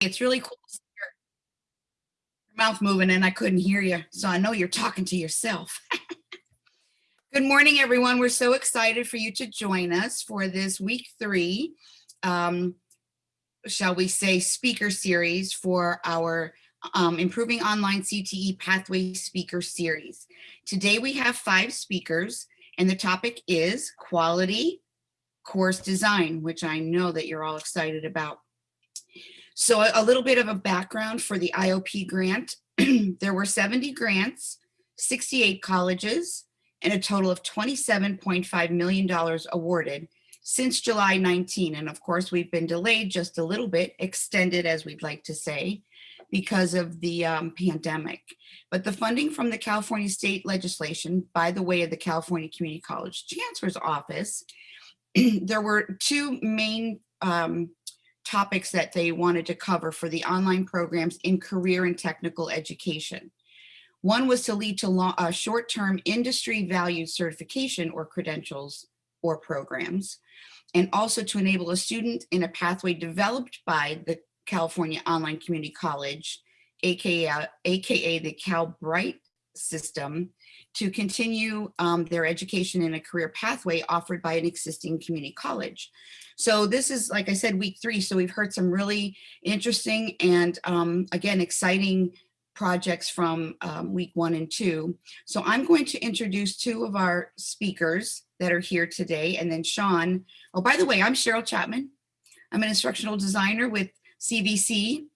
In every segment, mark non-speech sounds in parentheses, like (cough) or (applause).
It's really cool. to see Your mouth moving and I couldn't hear you. So I know you're talking to yourself. (laughs) Good morning, everyone. We're so excited for you to join us for this week three, um, shall we say, speaker series for our um, Improving Online CTE Pathway Speaker Series. Today we have five speakers and the topic is quality course design, which I know that you're all excited about. So a, a little bit of a background for the IOP grant. (clears throat) there were 70 grants, 68 colleges, and a total of $27.5 million awarded since July 19. And of course, we've been delayed just a little bit, extended as we'd like to say, because of the um, pandemic. But the funding from the California state legislation by the way of the California Community College Chancellor's Office, (clears throat) there were two main um, topics that they wanted to cover for the online programs in career and technical education. One was to lead to uh, short-term industry valued certification or credentials or programs, and also to enable a student in a pathway developed by the California Online Community College, AKA, AKA the Calbright system, to continue um, their education in a career pathway offered by an existing community college. So this is, like I said, week three. So we've heard some really interesting and um, again, exciting projects from um, week one and two. So I'm going to introduce two of our speakers that are here today. And then Sean, oh, by the way, I'm Cheryl Chapman. I'm an instructional designer with CVC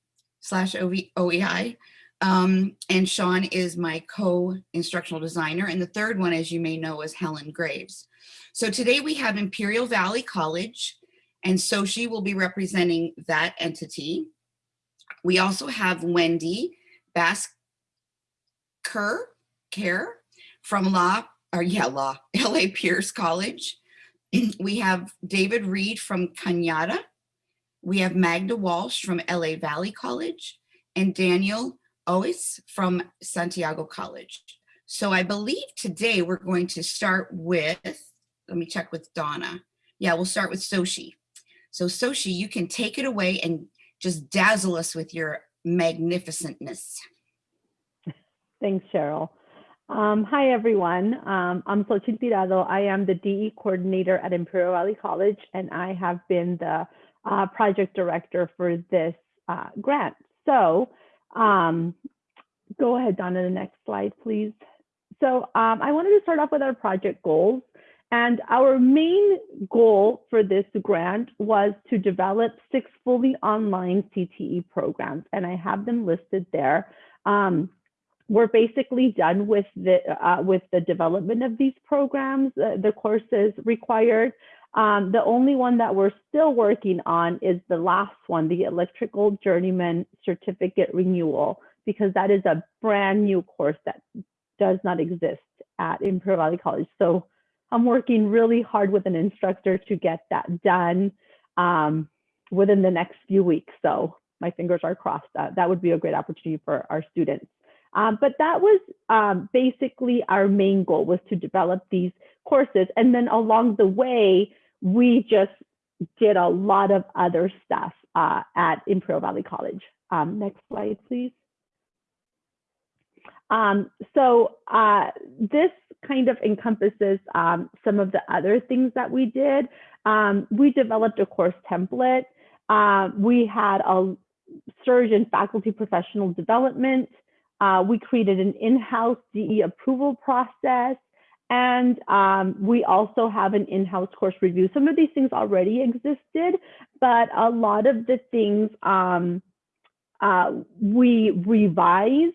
slash OEI. Um, and Sean is my co-instructional designer. And the third one, as you may know, is Helen Graves. So today we have Imperial Valley College, and Soshi will be representing that entity. We also have Wendy Basker Care from Law, or yeah, Law, LA (laughs) Pierce College. (clears throat) we have David Reed from Cañada. We have Magda Walsh from LA Valley College and Daniel Ois from Santiago College. So I believe today we're going to start with, let me check with Donna. Yeah, we'll start with Soshi. So Soshi, you can take it away and just dazzle us with your magnificentness. Thanks, Cheryl. Um, hi, everyone. Um, I'm Sochi Tirado. I am the DE coordinator at Imperial Valley College, and I have been the uh, project director for this uh, grant. So um, go ahead, Donna, the next slide, please. So um, I wanted to start off with our project goals. And our main goal for this grant was to develop six fully online CTE programs, and I have them listed there. Um, we're basically done with the uh, with the development of these programs, uh, the courses required. Um, the only one that we're still working on is the last one, the electrical journeyman certificate renewal, because that is a brand new course that does not exist at Imperial Valley College. So I'm working really hard with an instructor to get that done um, within the next few weeks. So my fingers are crossed. That, that would be a great opportunity for our students. Um, but that was um, basically our main goal was to develop these courses. And then along the way, we just did a lot of other stuff uh, at Imperial Valley College. Um, next slide, please. Um, so uh, this kind of encompasses um, some of the other things that we did. Um, we developed a course template. Uh, we had a surge in faculty professional development. Uh, we created an in-house DE approval process. And um, we also have an in-house course review. Some of these things already existed, but a lot of the things um, uh, we revised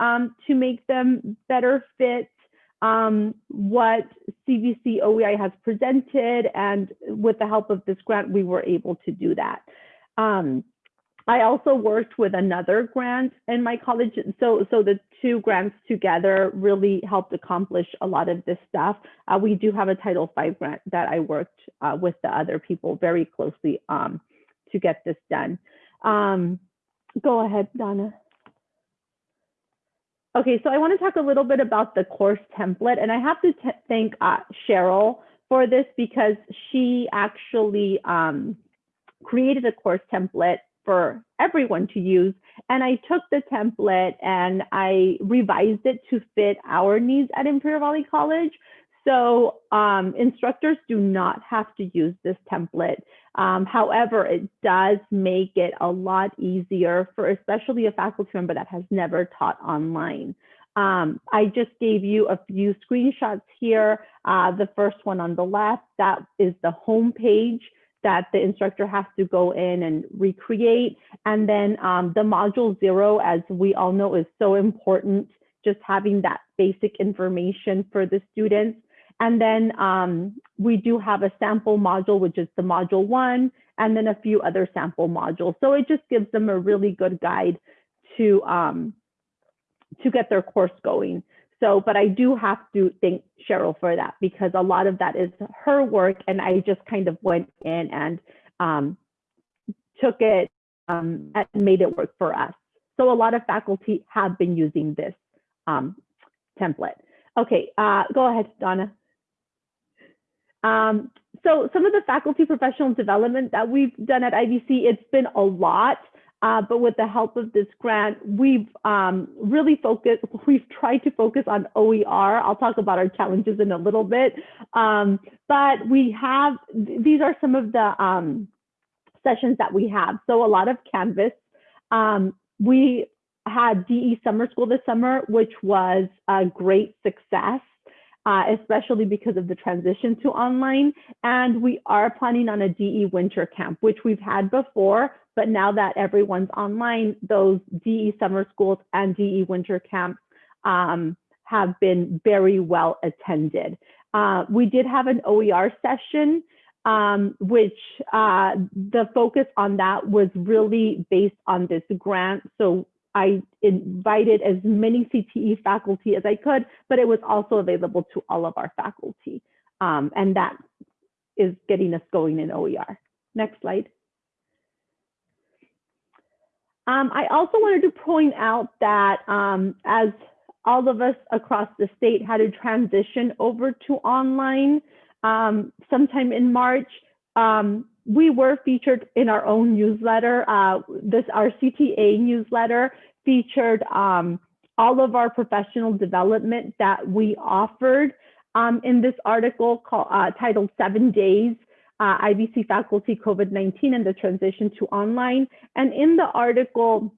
um, to make them better fit um, what CVC OEI has presented. And with the help of this grant, we were able to do that. I also worked with another grant in my college. So, so the two grants together really helped accomplish a lot of this stuff. Uh, we do have a Title V grant that I worked uh, with the other people very closely um, to get this done. Um, go ahead, Donna. Okay, so I want to talk a little bit about the course template, and I have to thank uh, Cheryl for this because she actually um, created a course template for everyone to use. And I took the template and I revised it to fit our needs at Imperial Valley College. So um, instructors do not have to use this template. Um, however, it does make it a lot easier for especially a faculty member that has never taught online. Um, I just gave you a few screenshots here. Uh, the first one on the left, that is the home page that the instructor has to go in and recreate. And then um, the module zero, as we all know, is so important, just having that basic information for the students. And then um, we do have a sample module, which is the module one, and then a few other sample modules. So it just gives them a really good guide to, um, to get their course going. So, but I do have to thank Cheryl for that because a lot of that is her work and I just kind of went in and um, took it um, and made it work for us. So a lot of faculty have been using this um, template. Okay, uh, go ahead, Donna. Um, so some of the faculty professional development that we've done at IVC, it's been a lot. Uh, but with the help of this grant, we've um, really focused, we've tried to focus on OER. I'll talk about our challenges in a little bit. Um, but we have, these are some of the um, sessions that we have. So a lot of Canvas. Um, we had DE Summer School this summer, which was a great success. Uh, especially because of the transition to online. And we are planning on a DE winter camp, which we've had before, but now that everyone's online, those DE summer schools and DE winter camps um, have been very well attended. Uh, we did have an OER session, um, which uh, the focus on that was really based on this grant. So I invited as many CTE faculty as I could, but it was also available to all of our faculty. Um, and that is getting us going in OER. Next slide. Um, I also wanted to point out that um, as all of us across the state had to transition over to online um, sometime in March, um, we were featured in our own newsletter. Uh, this our CTA newsletter featured um, all of our professional development that we offered um, in this article called, uh, titled Seven Days, uh, IVC Faculty COVID-19 and the Transition to Online. And in the article,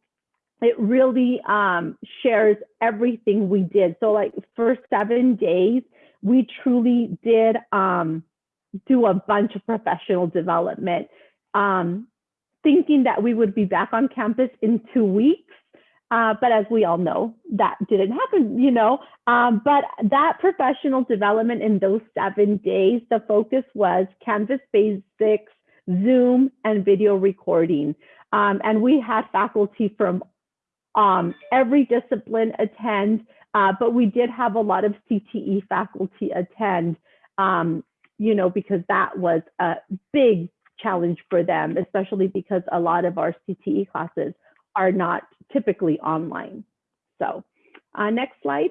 it really um, shares everything we did. So like for seven days, we truly did um, do a bunch of professional development, um, thinking that we would be back on campus in two weeks. Uh, but as we all know, that didn't happen, you know. Um, but that professional development in those seven days, the focus was Canvas Basics, Zoom, and video recording. Um, and we had faculty from um, every discipline attend, uh, but we did have a lot of CTE faculty attend, um, you know, because that was a big challenge for them, especially because a lot of our CTE classes are not typically online. So uh, next slide.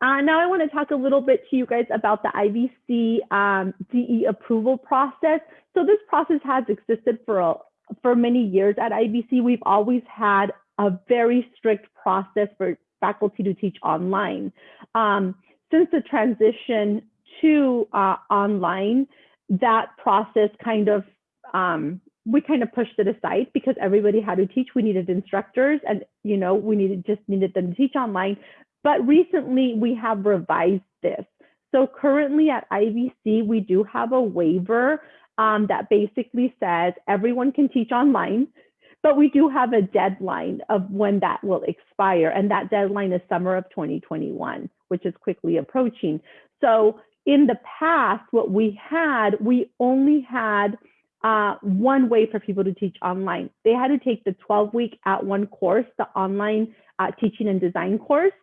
Uh, now I want to talk a little bit to you guys about the IVC um, DE approval process. So this process has existed for, a, for many years at IVC. We've always had a very strict process for faculty to teach online. Um, since the transition to uh, online, that process kind of um, we kind of pushed it aside because everybody had to teach. We needed instructors and, you know, we needed just needed them to teach online. But recently we have revised this. So currently at IVC, we do have a waiver um, that basically says everyone can teach online, but we do have a deadline of when that will expire. And that deadline is summer of 2021, which is quickly approaching. So in the past, what we had, we only had uh, one way for people to teach online. They had to take the 12 week @ONE course, the online uh, teaching and design course,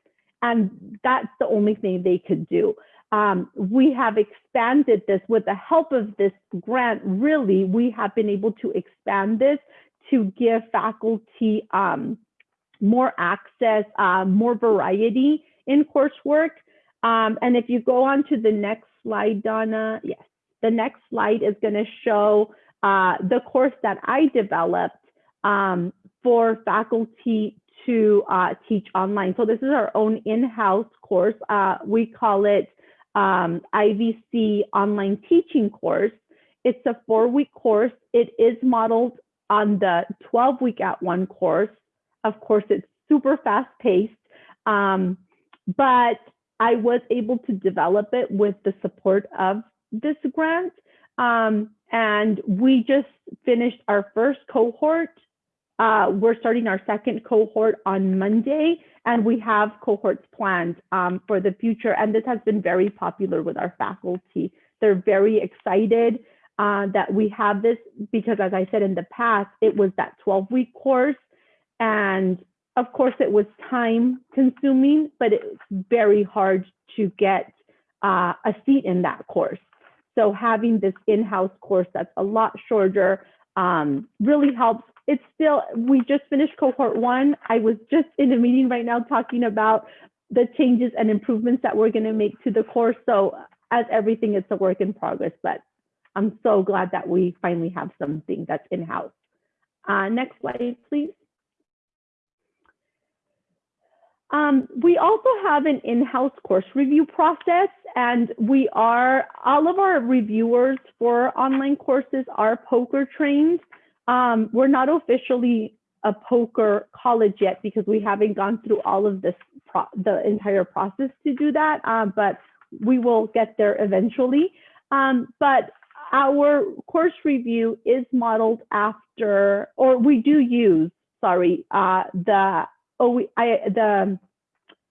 and that's the only thing they could do. Um, we have expanded this with the help of this grant. Really, we have been able to expand this to give faculty um, more access, uh, more variety in coursework. Um, and if you go on to the next slide, Donna, yes, the next slide is going to show uh, the course that I developed um, for faculty to uh, teach online. So this is our own in-house course. Uh, we call it um, IVC online teaching course. It's a four-week course. It is modeled on the 12-week @ONE course. Of course, it's super fast-paced, um, but I was able to develop it with the support of this grant. Um, and we just finished our first cohort. Uh, we're starting our second cohort on Monday, and we have cohorts planned um, for the future. And this has been very popular with our faculty. They're very excited uh, that we have this because, as I said in the past, it was that 12 week course. And of course, it was time consuming, but it's very hard to get uh, a seat in that course. So having this in-house course that's a lot shorter um, really helps. It's still, we just finished cohort one. I was just in a meeting right now talking about the changes and improvements that we're gonna make to the course. So as everything, it's a work in progress, but I'm so glad that we finally have something that's in-house. Uh, next slide, please. Um, we also have an in-house course review process and we are, all of our reviewers for online courses are POCR trained. Um, we're not officially a POCR college yet because we haven't gone through all of this, the entire process to do that, uh, but we will get there eventually. Um, but our course review is modeled after, or we do use, sorry, uh, the OEI, the,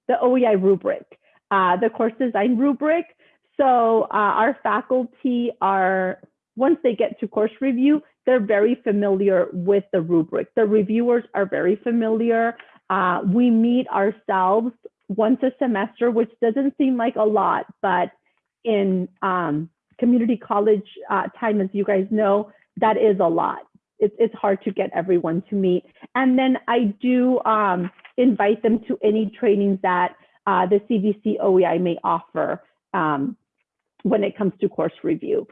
the OEI rubric, uh, the course design rubric. So uh, our faculty are, once they get to course review, they're very familiar with the rubric. The reviewers are very familiar. Uh, we meet ourselves once a semester, which doesn't seem like a lot, but in um, community college uh, time, as you guys know, that is a lot. It's, it's hard to get everyone to meet. And then I do um, invite them to any trainings that uh, the CVC OEI may offer um, when it comes to course review.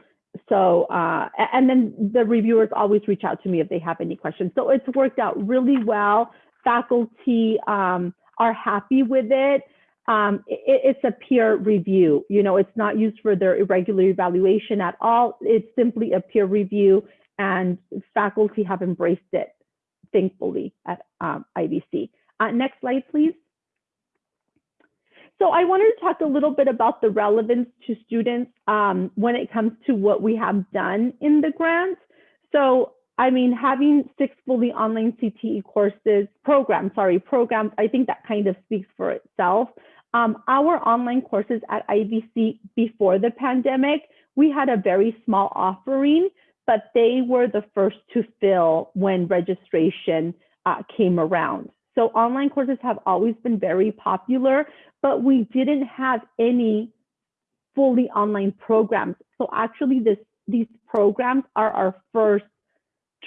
So, uh, and then the reviewers always reach out to me if they have any questions. So it's worked out really well. Faculty um, are happy with it. Um, it. It's a peer review. You know, it's not used for their irregular evaluation at all. It's simply a peer review and faculty have embraced it, thankfully, at um, IVC. Uh, next slide, please. So I wanted to talk a little bit about the relevance to students um, when it comes to what we have done in the grant. So, I mean, having six fully online CTE courses, programs, sorry, programs, I think that kind of speaks for itself. Um, our online courses at IVC before the pandemic, we had a very small offering, but they were the first to fill when registration uh, came around. So online courses have always been very popular, but we didn't have any fully online programs. So actually this, these programs are our first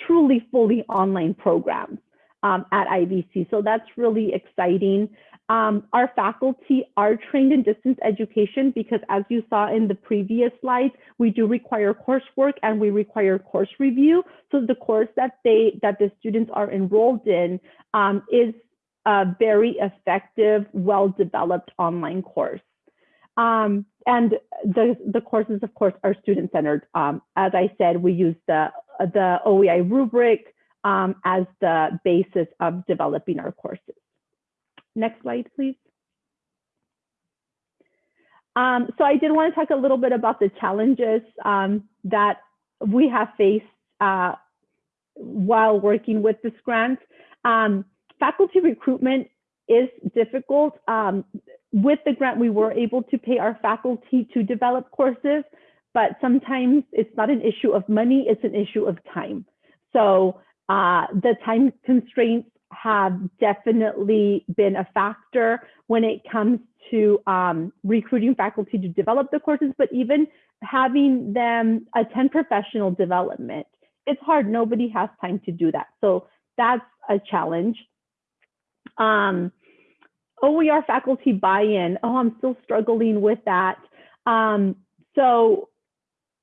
truly fully online programs um, at IVC. So that's really exciting. Um, our faculty are trained in distance education because as you saw in the previous slides, we do require coursework and we require course review. So the course that they that the students are enrolled in um, is a very effective, well-developed online course. Um, and the, the courses, of course, are student-centered. Um, as I said, we use the, the OEI rubric um, as the basis of developing our courses. Next slide, please. Um, so I did want to talk a little bit about the challenges um, that we have faced uh, while working with this grant. Um, faculty recruitment is difficult. Um, with the grant, we were able to pay our faculty to develop courses, but sometimes it's not an issue of money, it's an issue of time. So uh, the time constraints have definitely been a factor when it comes to um, recruiting faculty to develop the courses, but even having them attend professional development. It's hard, nobody has time to do that. So that's a challenge. Um, OER faculty buy-in, oh, I'm still struggling with that. Um, so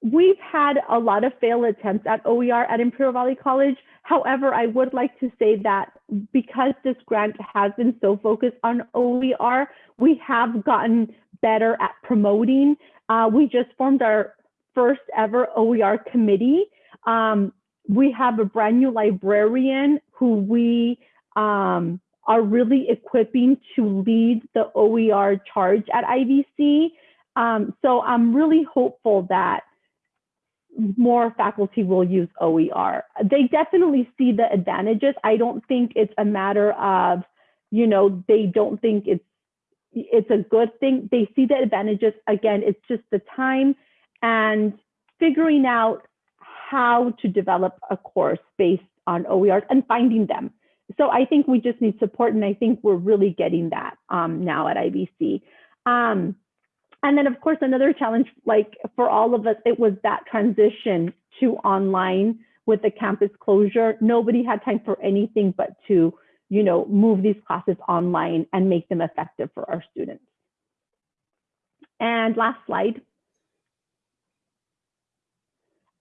we've had a lot of failed attempts at OER at Imperial Valley College. However, I would like to say that because this grant has been so focused on OER, we have gotten better at promoting. Uh, we just formed our first ever OER committee. Um, we have a brand new librarian who we um, are really equipping to lead the OER charge at IVC. Um, so I'm really hopeful that more faculty will use OER. They definitely see the advantages. I don't think it's a matter of, you know, they don't think it's it's a good thing. They see the advantages. Again, it's just the time and figuring out how to develop a course based on OERs and finding them. So I think we just need support, and I think we're really getting that um, now at IVC. Um, and then, of course, another challenge, like for all of us, it was that transition to online with the campus closure. Nobody had time for anything but to, you know, move these classes online and make them effective for our students. And last slide.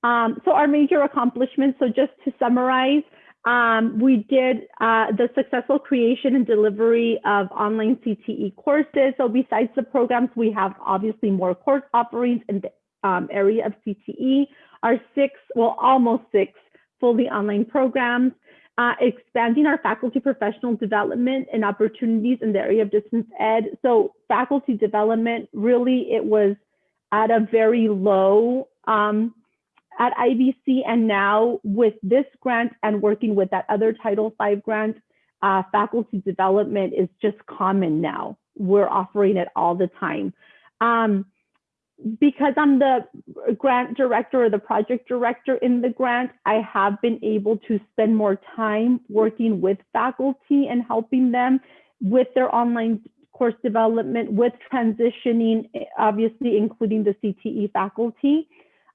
Um, so our major accomplishments, so just to summarize, um, we did uh, the successful creation and delivery of online CTE courses. So besides the programs, we have obviously more course offerings in the um, area of CTE. Our six, well, almost six fully online programs, uh, expanding our faculty professional development and opportunities in the area of distance ed. So faculty development, really, it was at a very low um, at IVC and now with this grant and working with that other Title V grant, uh, faculty development is just common now. We're offering it all the time. Um, because I'm the grant director or the project director in the grant, I have been able to spend more time working with faculty and helping them with their online course development, with transitioning, obviously including the CTE faculty.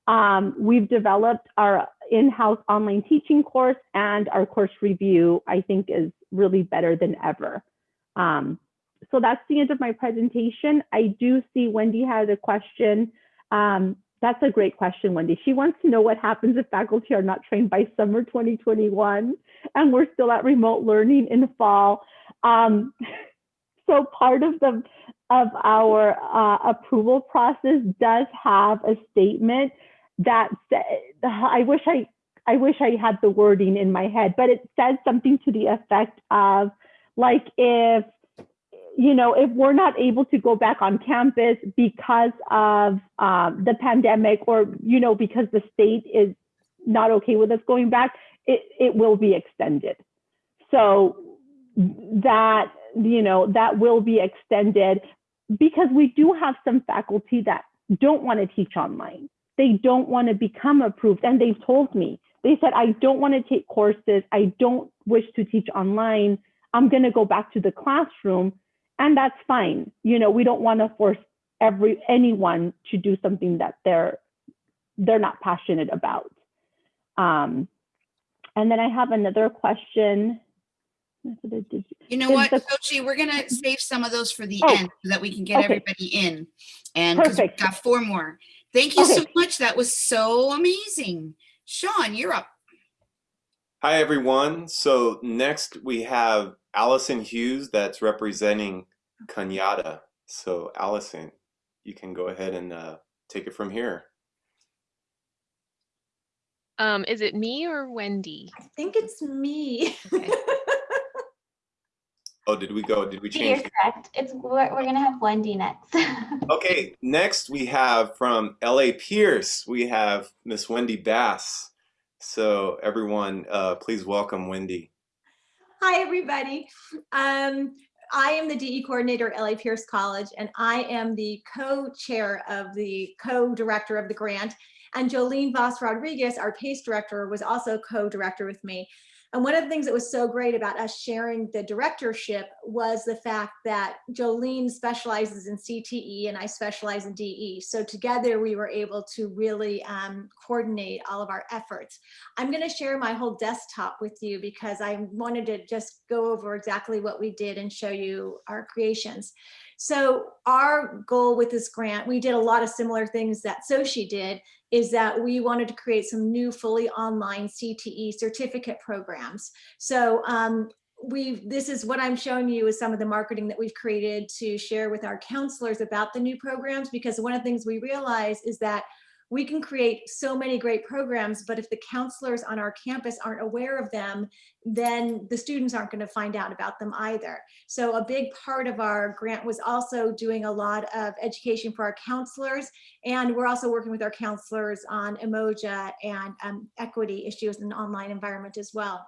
Um, we've developed our in-house online teaching course and our course review, I think is really better than ever. Um, so that's the end of my presentation. I do see Wendy has a question. Um, that's a great question, Wendy. She wants to know what happens if faculty are not trained by summer 2021 and we're still at remote learning in the fall. Um, (laughs) so part of the of our uh, approval process does have a statement that I wish I I wish I had the wording in my head, but it says something to the effect of like if you know if we're not able to go back on campus because of um, the pandemic or you know because the state is not okay with us going back, it it will be extended. So that you know that will be extended because we do have some faculty that don't want to teach online they don't want to become approved. And they've told me, they said, I don't want to take courses. I don't wish to teach online. I'm going to go back to the classroom. And that's fine. You know, we don't want to force every anyone to do something that they're they're not passionate about. Um, and then I have another question. You know what, Sochi, we're gonna save some of those for the Oh, end so that we can get okay. everybody in. And we've got four more. Thank you so much. That was so amazing. Sean, you're up. Hi, everyone. So next we have Allison Hughes that's representing Cañada. So Allison, you can go ahead and uh, take it from here. Um, is it me or Wendy? I think it's me. Okay. (laughs) Oh, did we go? Did we You're change? correct. It's we're, we're gonna have Wendy next. (laughs) Okay, next we have from LA Pierce, we have Miss Wendy Bass. So everyone, uh, please welcome Wendy. Hi, everybody. Um, I am the DE coordinator at LA Pierce College, and I am the co-chair of the co-director of the grant. And Jolene Voss Rodriguez, our PACE director, was also co-director with me. And one of the things that was so great about us sharing the directorship was the fact that Jolene specializes in CTE and I specialize in DE. So together we were able to really um, coordinate all of our efforts. I'm going to share my whole desktop with you because I wanted to just go over exactly what we did and show you our creations. So our goal with this grant, we did a lot of similar things that Sochi did, is that we wanted to create some new fully online CTE certificate programs. So um, we this is what I'm showing you is some of the marketing that we've created to share with our counselors about the new programs because one of the things we realize is that we can create so many great programs, but if the counselors on our campus aren't aware of them, then the students aren't going to find out about them either. So a big part of our grant was also doing a lot of education for our counselors, and we're also working with our counselors on Umoja and um, equity issues in the online environment as well.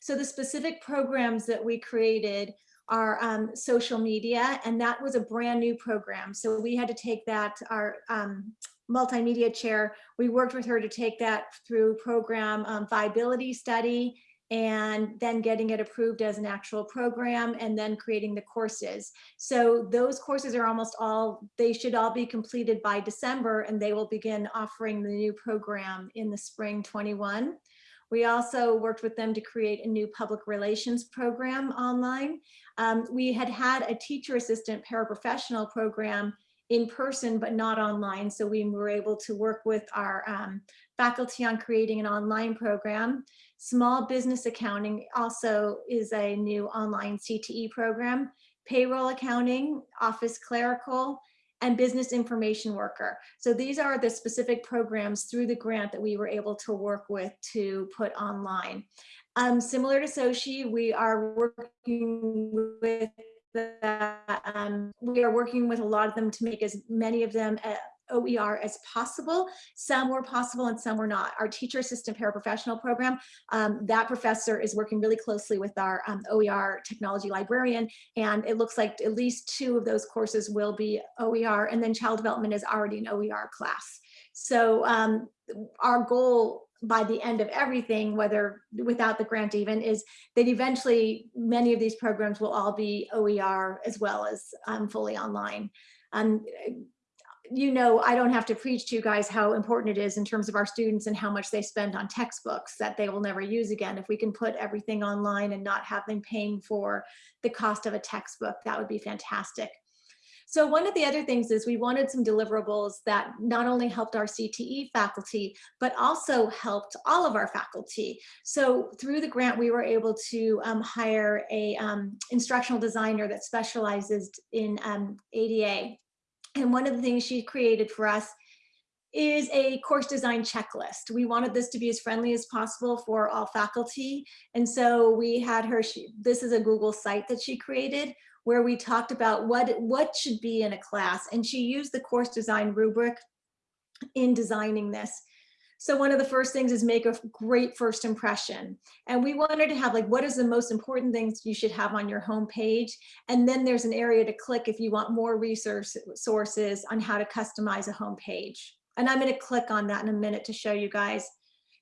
So the specific programs that we created are um, social media, and that was a brand new program. So we had to take that, our um, multimedia chair, we worked with her to take that through program um, viability study and then getting it approved as an actual program and then creating the courses. So those courses are almost all, they should all be completed by December and they will begin offering the new program in the spring 21. We also worked with them to create a new public relations program online. Um, we had had a teacher assistant paraprofessional program in person, but not online. So we were able to work with our um, faculty on creating an online program. Small business accounting also is a new online CTE program. Payroll accounting, office clerical, and business information worker. So these are the specific programs through the grant that we were able to work with to put online. Um, similar to Sochi, we are working with the, um, we are working with a lot of them to make as many of them uh, OER as possible. Some were possible and some were not. Our teacher assistant paraprofessional program, um, that professor is working really closely with our um, OER technology librarian, and it looks like at least two of those courses will be OER, and then child development is already an OER class. So um, our goal by the end of everything, whether without the grant even, is that eventually many of these programs will all be OER as well as um, fully online. Um, you know, I don't have to preach to you guys how important it is in terms of our students and how much they spend on textbooks that they will never use again. If we can put everything online and not have them paying for the cost of a textbook, that would be fantastic. So one of the other things is we wanted some deliverables that not only helped our CTE faculty, but also helped all of our faculty. So through the grant, we were able to um, hire a um, instructional designer that specializes in um, ADA. And one of the things she created for us is a course design checklist. We wanted this to be as friendly as possible for all faculty. And so we had her, she, this is a Google site that she created where we talked about what, what should be in a class. And she used the course design rubric in designing this. So one of the first things is make a great first impression. And we wanted to have like, what is the most important things you should have on your home page? And then there's an area to click if you want more resource sources on how to customize a home page. And I'm gonna click on that in a minute to show you guys.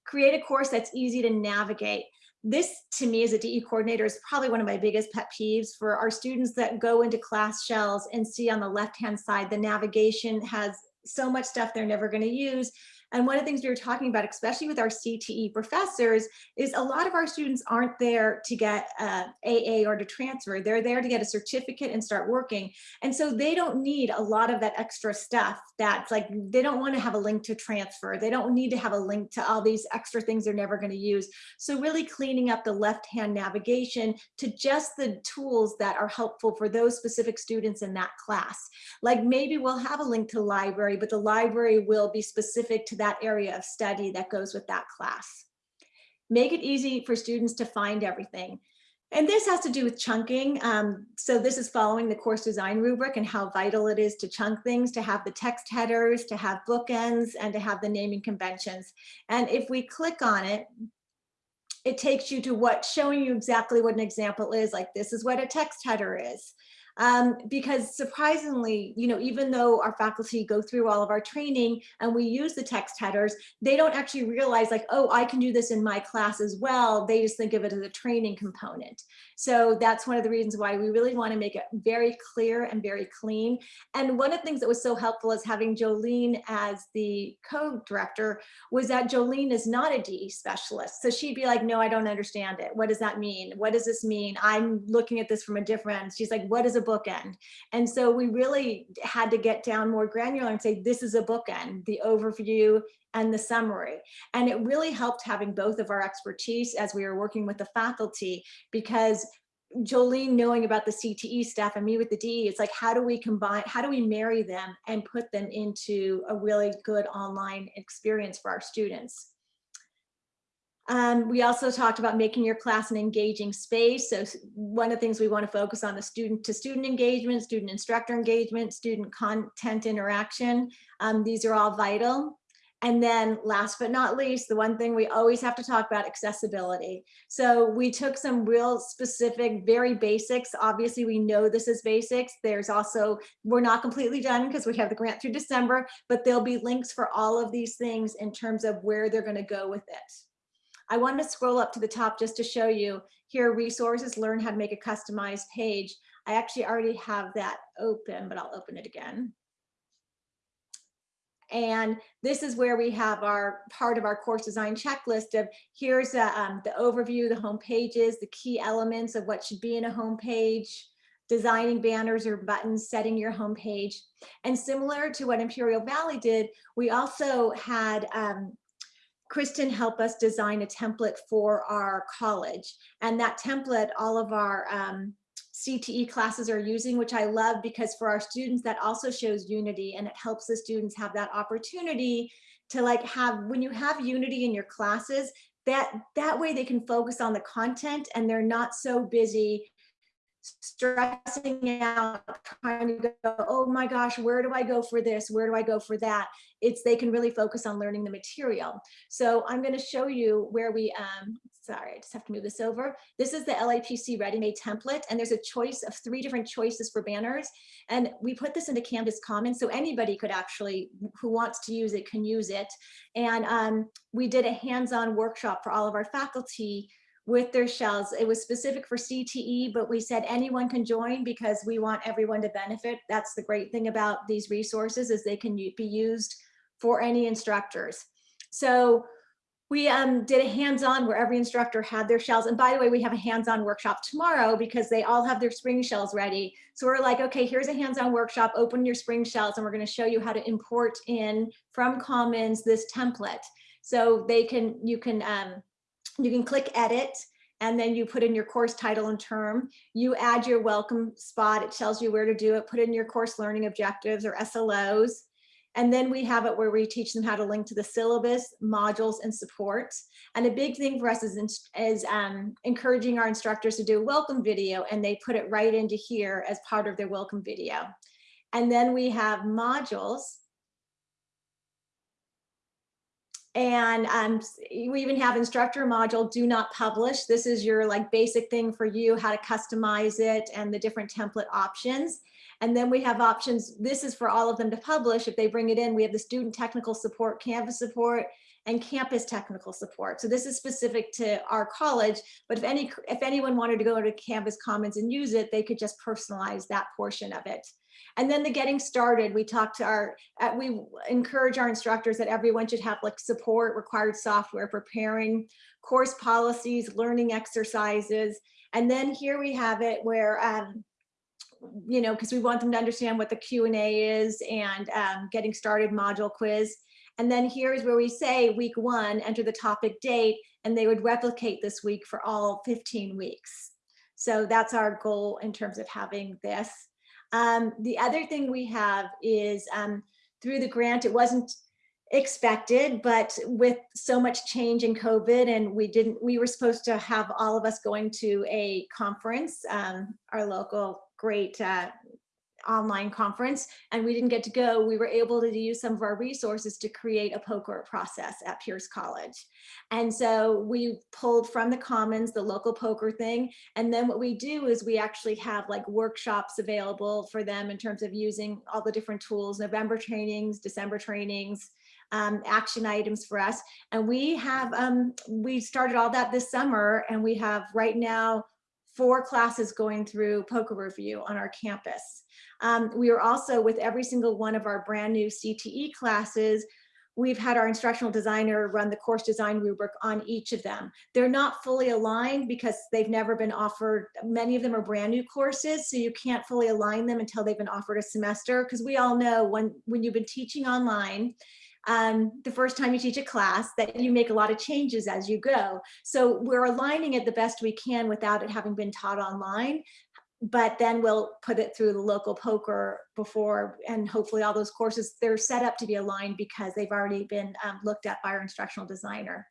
Create a course that's easy to navigate this to me as a DE coordinator is probably one of my biggest pet peeves for our students that go into class shells and see on the left hand side the navigation has so much stuff they're never going to use and one of the things we were talking about, especially with our CTE professors, is a lot of our students aren't there to get uh, AA or to transfer. They're there to get a certificate and start working. And so they don't need a lot of that extra stuff that's like, they don't want to have a link to transfer. They don't need to have a link to all these extra things they're never going to use. So really cleaning up the left-hand navigation to just the tools that are helpful for those specific students in that class. Like maybe we'll have a link to library, but the library will be specific to that area of study that goes with that class. Make it easy for students to find everything. And this has to do with chunking. Um, so this is following the course design rubric and how vital it is to chunk things, to have the text headers, to have bookends, and to have the naming conventions. And if we click on it, it takes you to what, showing you exactly what an example is, like this is what a text header is um, because surprisingly, you know, even though our faculty go through all of our training and we use the text headers, they don't actually realize like, oh, I can do this in my class as well. They just think of it as a training component. So that's one of the reasons why we really want to make it very clear and very clean. And one of the things that was so helpful is having Jolene as the co-director was that Jolene is not a DE specialist. So she'd be like, no, I don't understand it. What does that mean? What does this mean? I'm looking at this from a different, she's like, what is a a bookend. And so we really had to get down more granular and say, this is a bookend, the overview and the summary. And it really helped having both of our expertise as we were working with the faculty because Jolene knowing about the CTE stuff and me with the D, it's like, how do we combine, how do we marry them and put them into a really good online experience for our students? Um, we also talked about making your class an engaging space. So one of the things we want to focus on the student to student engagement, student instructor engagement, student content interaction. Um, these are all vital. And then last but not least, the one thing we always have to talk about accessibility. So we took some real specific, very basics. Obviously, we know this is basics. There's also, we're not completely done because we have the grant through December, but there'll be links for all of these things in terms of where they're going to go with it. I wanted to scroll up to the top just to show you here resources, learn how to make a customized page. I actually already have that open, but I'll open it again. And this is where we have our part of our course design checklist of here's the, um, the overview, the home pages, the key elements of what should be in a home page, designing banners or buttons, setting your home page. And similar to what Imperial Valley did, we also had um, Kristen help us design a template for our college. And that template, all of our um, CTE classes are using, which I love because for our students, that also shows unity and it helps the students have that opportunity to like have, when you have unity in your classes, that, that way they can focus on the content and they're not so busy stressing out, trying to go, oh my gosh, where do I go for this? Where do I go for that? It's they can really focus on learning the material. So I'm going to show you where we, um, sorry, I just have to move this over. This is the LAPC ready-made template, and there's a choice of three different choices for banners. And we put this into Canvas Commons, so anybody could actually, who wants to use it, can use it. And um, we did a hands-on workshop for all of our faculty with their shells. It was specific for CTE, but we said anyone can join because we want everyone to benefit. That's the great thing about these resources is they can be used for any instructors. So we um, did a hands-on where every instructor had their shells. And by the way, we have a hands-on workshop tomorrow because they all have their spring shells ready. So we're like, okay, here's a hands-on workshop, open your spring shells, and we're gonna show you how to import in from Commons this template. So they can, you can, um, you can click edit and then you put in your course title and term. You add your welcome spot. It tells you where to do it. Put in your course learning objectives or SLOs. And then we have it where we teach them how to link to the syllabus, modules, and supports. And a big thing for us is, is um, encouraging our instructors to do a welcome video, and they put it right into here as part of their welcome video. And then we have modules. And um, we even have instructor module, do not publish. This is your like basic thing for you, how to customize it and the different template options. And then we have options, this is for all of them to publish. If they bring it in, we have the student technical support, Canvas support, and campus technical support. So this is specific to our college, but if any if anyone wanted to go to Canvas Commons and use it, they could just personalize that portion of it. And then the getting started, we talked to our, uh, we encourage our instructors that everyone should have like support, required software, preparing course policies, learning exercises. And then here we have it where, um, you know, because we want them to understand what the Q&A is and um, getting started module quiz. And then here's where we say week one, enter the topic date, and they would replicate this week for all 15 weeks. So that's our goal in terms of having this. Um, the other thing we have is um, through the grant, it wasn't expected, but with so much change in COVID and we didn't, we were supposed to have all of us going to a conference, um, our local great uh, online conference and we didn't get to go, we were able to use some of our resources to create a POCR process at Pierce College. And so we pulled from the commons, the local POCR thing. And then what we do is we actually have like workshops available for them in terms of using all the different tools, November trainings, December trainings, um, action items for us. And we have, um, we started all that this summer and we have right now four classes going through POCR review on our campus. Um, we are also with every single one of our brand new CTE classes, we've had our instructional designer run the course design rubric on each of them. They're not fully aligned because they've never been offered, many of them are brand new courses, so you can't fully align them until they've been offered a semester. Because we all know when, when you've been teaching online, um, the first time you teach a class that you make a lot of changes as you go. So we're aligning it the best we can without it having been taught online but then we'll put it through the local POCR before and hopefully all those courses they're set up to be aligned because they've already been um, looked at by our instructional designer.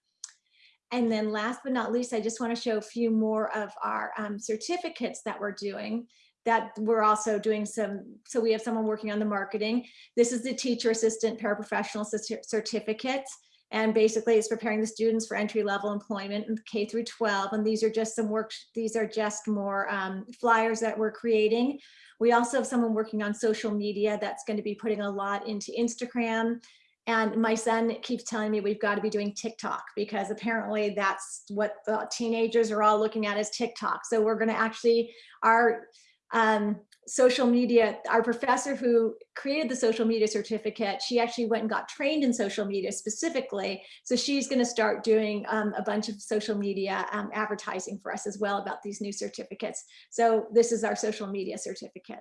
And then last but not least i just want to show a few more of our um, certificates that we're doing that we're also doing some so we have someone working on the marketing. This is the teacher assistant paraprofessional cer- certificate and basically it's preparing the students for entry level employment in K through 12. And these are just some work, these are just more um, flyers that we're creating. We also have someone working on social media that's going to be putting a lot into Instagram. And my son keeps telling me we've got to be doing TikTok because apparently that's what the teenagers are all looking at is TikTok. So we're going to actually, our um, social media, our professor who created the social media certificate, she actually went and got trained in social media specifically. So she's gonna start doing um, a bunch of social media um, advertising for us as well about these new certificates. So this is our social media certificate.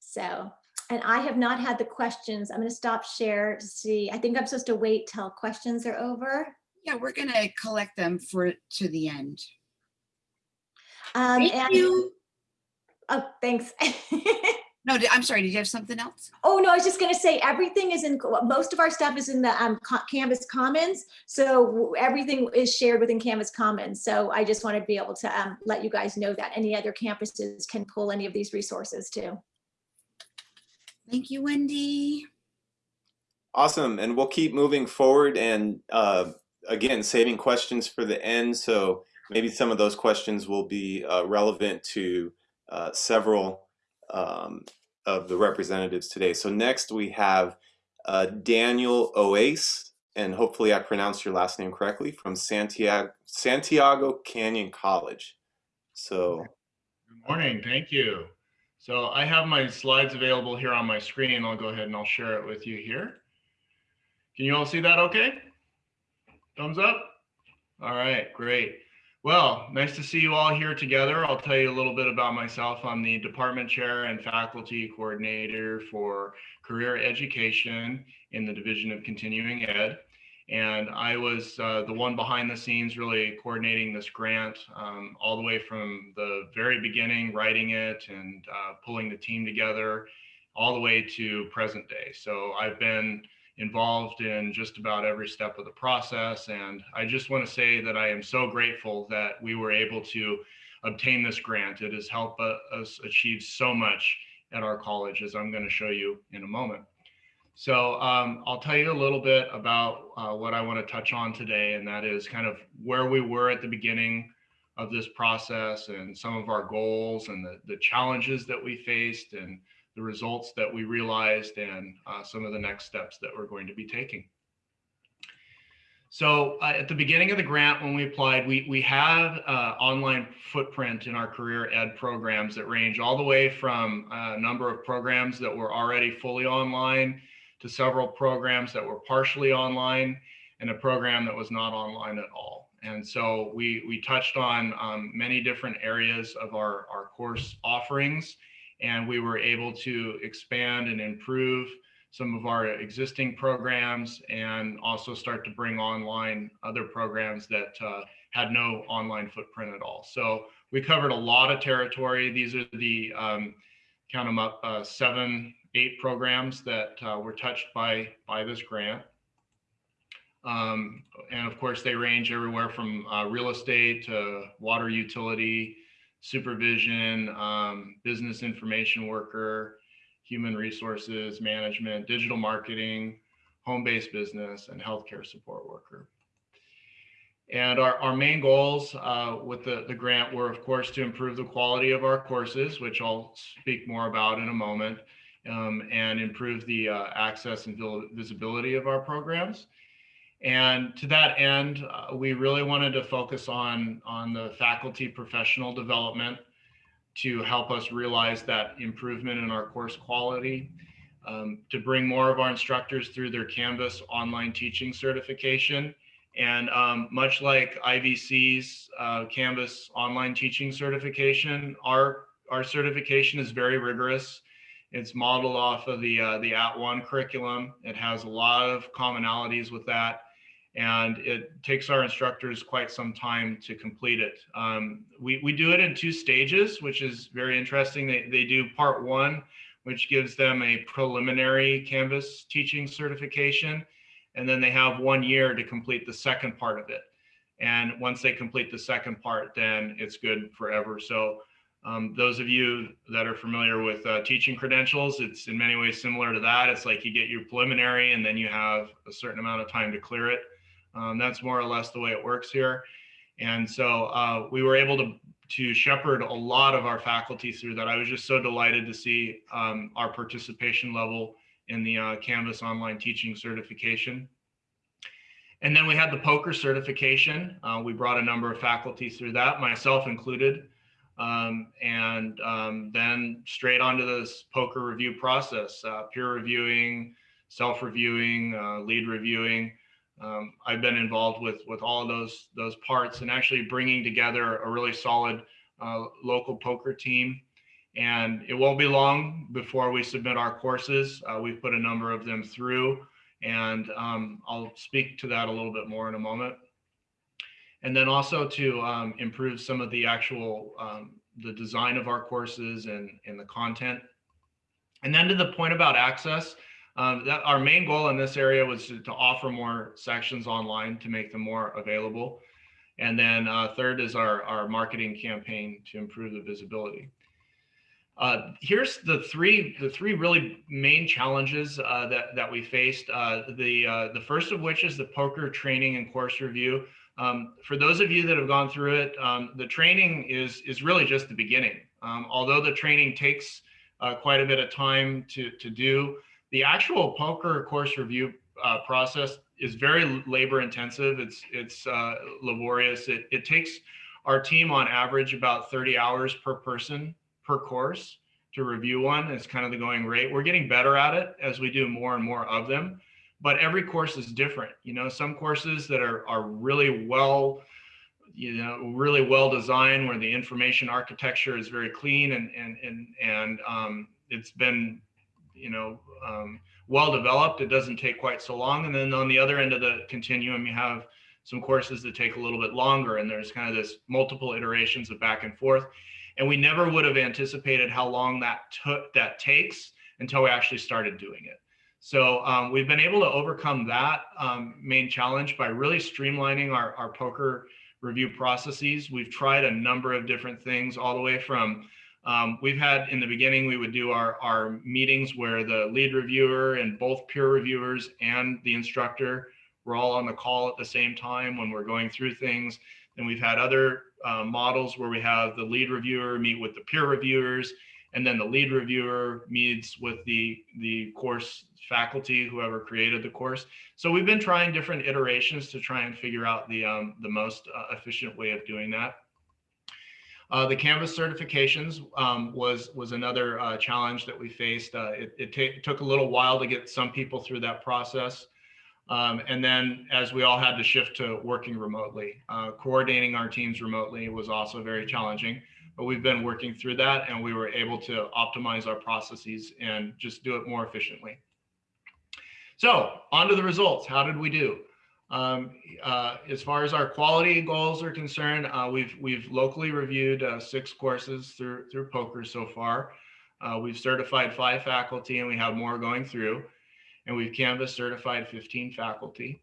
So, and I have not had the questions. I'm gonna stop share to see. I think I'm supposed to wait till questions are over. Yeah, we're gonna collect them for, to the end. Um, Thank and- you. Oh, thanks. (laughs) No, I'm sorry, did you have something else? Oh, no, I was just gonna say, everything is in, most of our stuff is in the um, Canvas Commons. So everything is shared within Canvas Commons. So I just want to be able to um, let you guys know that any other campuses can pull any of these resources too. Thank you, Wendy. Awesome, and we'll keep moving forward and uh, again, saving questions for the end. So maybe some of those questions will be uh, relevant to uh, several um, of the representatives today. So next we have uh, Daniel Oace, and hopefully I pronounced your last name correctly, from Santiago, Santiago Canyon College. So Good morning, thank you. So I have my slides available here on my screen. I'll go ahead and I'll share it with you here. Can you all see that okay? Thumbs up? All right, great. Well, nice to see you all here together. I'll tell you a little bit about myself. I'm the department chair and faculty coordinator for career education in the Division of Continuing Ed. And I was uh, the one behind the scenes really coordinating this grant um, all the way from the very beginning, writing it and uh, pulling the team together all the way to present day. So I've been involved in just about every step of the process. And I just want to say that I am so grateful that we were able to obtain this grant. It has helped us achieve so much at our college, as I'm going to show you in a moment. So um, I'll tell you a little bit about uh, what I want to touch on today, and that is kind of where we were at the beginning of this process and some of our goals and the, the challenges that we faced and the results that we realized and uh, some of the next steps that we're going to be taking. So uh, at the beginning of the grant, when we applied, we, we have uh, online footprint in our career ed programs that range all the way from a number of programs that were already fully online to several programs that were partially online and a program that was not online at all. And so we, we touched on um, many different areas of our, our course offerings and we were able to expand and improve some of our existing programs and also start to bring online other programs that uh, had no online footprint at all. So we covered a lot of territory. These are the, um, count them up, uh, seven, eight programs that uh, were touched by, by this grant. Um, and of course, they range everywhere from uh, real estate to water utility, supervision, um, business information worker, human resources management, digital marketing, home-based business, and healthcare support worker. And our, our main goals uh, with the, the grant were, of course, to improve the quality of our courses, which I'll speak more about in a moment, um, and improve the uh, access and visibility of our programs. And to that end, uh, we really wanted to focus on, on the faculty professional development to help us realize that improvement in our course quality. um, to bring more of our instructors through their Canvas online teaching certification. And um, much like IVC's uh, Canvas online teaching certification, our, our certification is very rigorous. It's modeled off of the, uh, the @ONE curriculum. It has a lot of commonalities with that. And it takes our instructors quite some time to complete it. Um, we, we do it in two stages, which is very interesting. They, they do part one, which gives them a preliminary Canvas teaching certification. And then they have one year to complete the second part of it. And once they complete the second part, then it's good forever. So um, those of you that are familiar with uh, teaching credentials, it's in many ways similar to that. It's like you get your preliminary and then you have a certain amount of time to clear it. Um, that's more or less the way it works here. And so uh, we were able to, to shepherd a lot of our faculty through that. I was just so delighted to see um, our participation level in the uh, Canvas online teaching certification. And then we had the POCR certification. Uh, we brought a number of faculty through that, myself included. Um, and um, then straight onto this POCR review process, uh, peer reviewing, self-reviewing, uh, lead reviewing. Um, I've been involved with with all of those those parts and actually bringing together a really solid uh, local POCR team. And it won't be long before we submit our courses. Uh, we've put a number of them through, and um, I'll speak to that a little bit more in a moment. And then also to um, improve some of the actual um, the design of our courses and, and the content. And then to the point about access, um, that our main goal in this area was to, to, offer more sections online to make them more available. And then uh, third is our, our marketing campaign to improve the visibility. Uh, here's the three the three really main challenges uh, that that we faced. Uh, the uh, the first of which is the POCR training and course review. Um, for those of you that have gone through it, um, the training is is really just the beginning. Um, although the training takes uh, quite a bit of time to to do, the actual POCR course review uh, process is very labor intensive. It's it's laborious. It it takes our team on average about 30 hours per person per course to review one. It's kind of the going rate. We're getting better at it as we do more and more of them, but every course is different. You know, some courses that are, are really well, you know, really well designed where the information architecture is very clean and, and, and, and um, it's been, you know, um, well developed. It doesn't take quite so long. And then on the other end of the continuum, you have some courses that take a little bit longer and there's kind of this multiple iterations of back and forth and we never would have anticipated how long that took that takes until we actually started doing it so um, we've been able to overcome that um, main challenge by really streamlining our, our POCR review processes we've tried a number of different things all the way from um, we've had in the beginning we would do our, our meetings where the lead reviewer and both peer reviewers and the instructor were all on the call at the same time when we're going through things then we've had other uh, models where we have the lead reviewer meet with the peer reviewers, and then the lead reviewer meets with the, the course faculty, whoever created the course. So we've been trying different iterations to try and figure out the, um, the most uh, efficient way of doing that. Uh, the Canvas certifications um, was was another uh, challenge that we faced. Uh, it, it took a little while to get some people through that process. Um, and then as we all had to shift to working remotely, uh, coordinating our teams remotely was also very challenging, but we've been working through that and we were able to optimize our processes and just do it more efficiently. So on to the results. How did we do? Um, uh, as far as our quality goals are concerned, uh, we've we've locally reviewed uh, six courses through through POCR so far. Uh, we've certified five faculty and we have more going through and we've Canvas certified 15 faculty.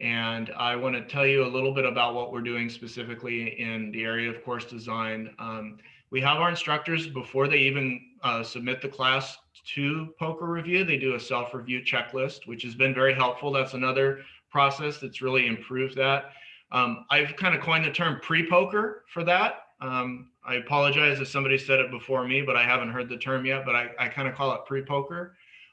And I want to tell you a little bit about what we're doing specifically in the area of course design. Um, we have our instructors before they even uh, submit the class to POCR review, they do a self-review checklist, which has been very helpful. That's another process that's really improved that. Um, I've kind of coined the term pre-POCR for that. Um, I apologize if somebody said it before me, but I haven't heard the term yet, but I, I kind of call it pre-POCR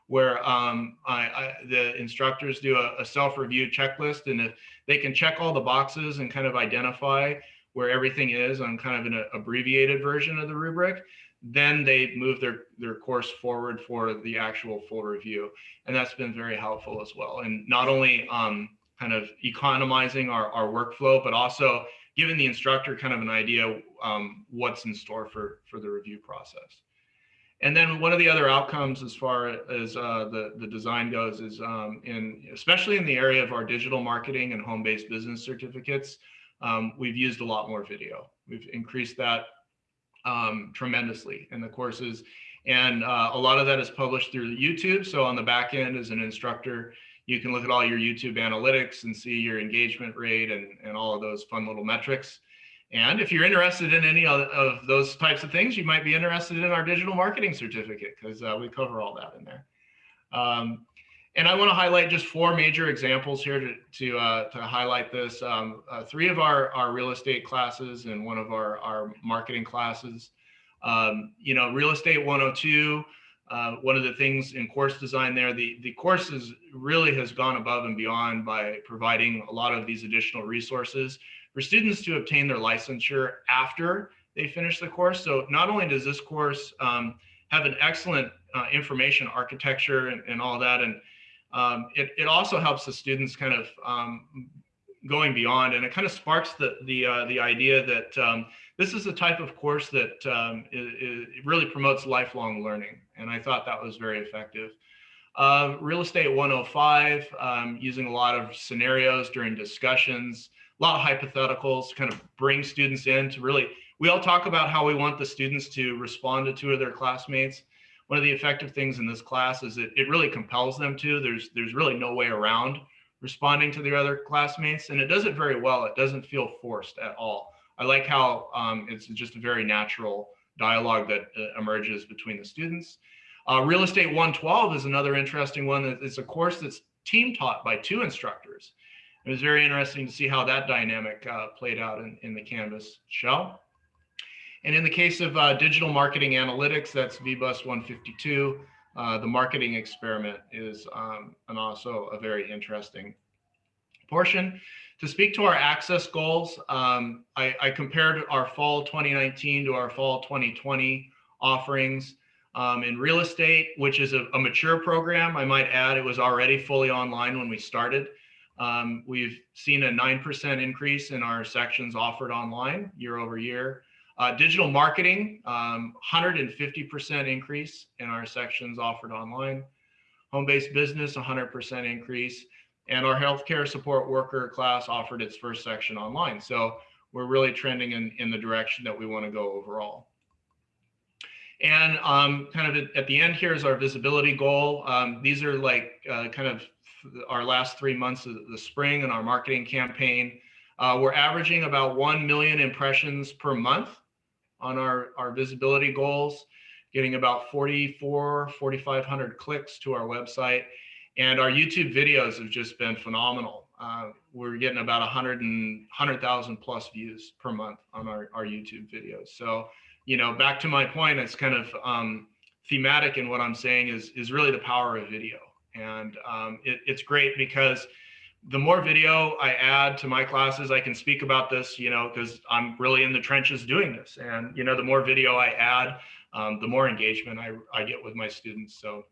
where um, I, I, the instructors do a, a self-review checklist and if they can check all the boxes and kind of identify where everything is on kind of an abbreviated version of the rubric, then they move their, their course forward for the actual full review. And that's been very helpful as well. And not only um, kind of economizing our, our workflow, but also giving the instructor kind of an idea um, what's in store for, for the review process. And then one of the other outcomes as far as uh, the, the design goes is um, in, especially in the area of our digital marketing and home-based business certificates, um, we've used a lot more video. We've increased that um, tremendously in the courses. And uh, a lot of that is published through YouTube. So on the back end as an instructor, you can look at all your YouTube analytics and see your engagement rate and, and all of those fun little metrics. And if you're interested in any of, those types of things, you might be interested in our digital marketing certificate because uh, we cover all that in there. Um, and I want to highlight just four major examples here to, to, uh, to highlight this. Um, uh, three of our, our real estate classes and one of our, our marketing classes. Um, you know, Real Estate 102, uh, one of the things in course design there, the, the course is, really has gone above and beyond by providing a lot of these additional resources for students to obtain their licensure after they finish the course. So not only does this course um, have an excellent uh, information architecture and, and all that, and um, it, it also helps the students kind of um, going beyond, and it kind of sparks the the uh, the idea that um, this is a type of course that um, it, it really promotes lifelong learning, and I thought that was very effective. Uh, Real Estate 105, um, using a lot of scenarios during discussions, a lot of hypotheticals, kind of bring students in to really, we all talk about how we want the students to respond to two of their classmates. One of the effective things in this class is that it really compels them to, there's, there's really no way around responding to their other classmates and it does it very well. It doesn't feel forced at all. I like how um, it's just a very natural dialogue that uh, emerges between the students. Uh, Real Estate 112 is another interesting one. It's a course that's team taught by two instructors. It was very interesting to see how that dynamic uh, played out in, in the Canvas shell. And in the case of uh, digital marketing analytics, that's VBUS 152. Uh, the marketing experiment is um, and also a very interesting portion. To speak to our access goals, um, I, I, compared our fall 2019 to our fall 2020 offerings. Um, in real estate, which is a, a, mature program, I might add it was already fully online when we started. Um, we've seen a 9% increase in our sections offered online year over year. Uh, digital marketing, 150% um, increase in our sections offered online. Home-based business, 100% increase. And our healthcare support worker class offered its first section online. So we're really trending in, in the direction that we want to go overall. And um, kind of at the end here is our visibility goal. Um, these are like uh, kind of our last three months of the spring and our marketing campaign. Uh, we're averaging about 1 million impressions per month on our, our visibility goals, getting about 44, 4,500 clicks to our website. And our YouTube videos have just been phenomenal. Uh, we're getting about 100 and 100,000 plus views per month on our, our YouTube videos. So, you know, back to my point, it's kind of um, thematic in what I'm saying is, is really the power of video. And um, it, it's great because the more video I add to my classes, I can speak about this, you know, because I'm really in the trenches doing this. And, you know, the more video I add, um, the more engagement I, I get with my students. So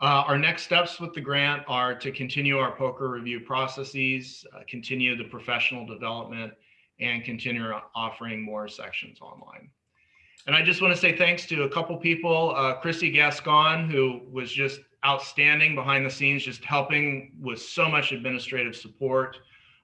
uh, our next steps with the grant are to continue our POCR review processes, uh, continue the professional development, and continue offering more sections online. And I just want to say thanks to a couple people, uh, Chrissy Gascon, who was just outstanding behind the scenes, just helping with so much administrative support.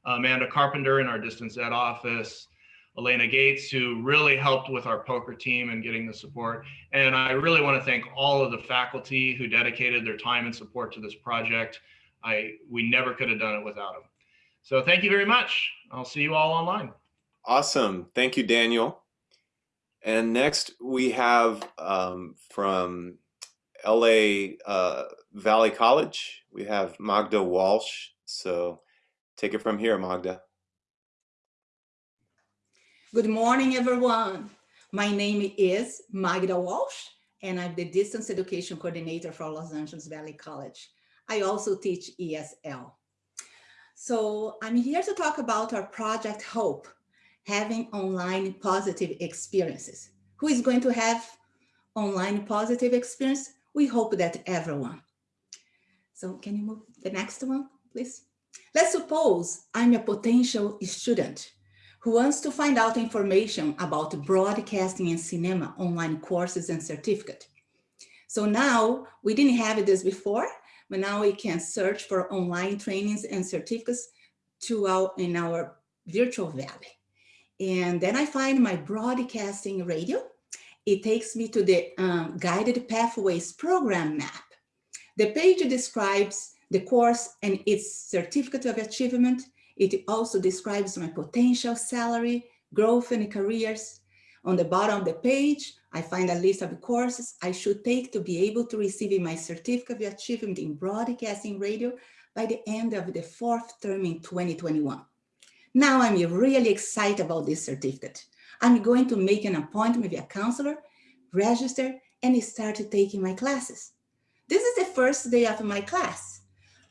Amanda Carpenter in our distance ed office, Elena Gates, who really helped with our POCR team and getting the support. And I really want to thank all of the faculty who dedicated their time and support to this project. I we never could have done it without them. So thank you very much. I'll see you all online. Awesome. Thank you, Daniel. And next we have um, from LA uh, Valley College. We have Magda Walsh. So take it from here, Magda. Good morning, everyone. My name is Magda Walsh, and I'm the Distance Education Coordinator for Los Angeles Valley College. I also teach ESL. So I'm here to talk about our Project Hope, having online positive experiences. Who is going to have online positive experience? We hope that everyone. So can you move the next one, please? Let's suppose I'm a potential student who wants to find out information about broadcasting and cinema online courses and certificate. So now we didn't have this before, but now we can search for online trainings and certificates to our, in our virtual valley. And then I find my broadcasting radio. It takes me to the um, guided pathways program map. The page describes the course and its certificate of achievement. It also describes my potential salary, growth and careers. On the bottom of the page, I find a list of courses I should take to be able to receive my certificate of achievement in broadcasting radio by the end of the fourth term in 2021. Now I'm really excited about this certificate. I'm going to make an appointment with a counselor, register, and start taking my classes. This is the first day of my class.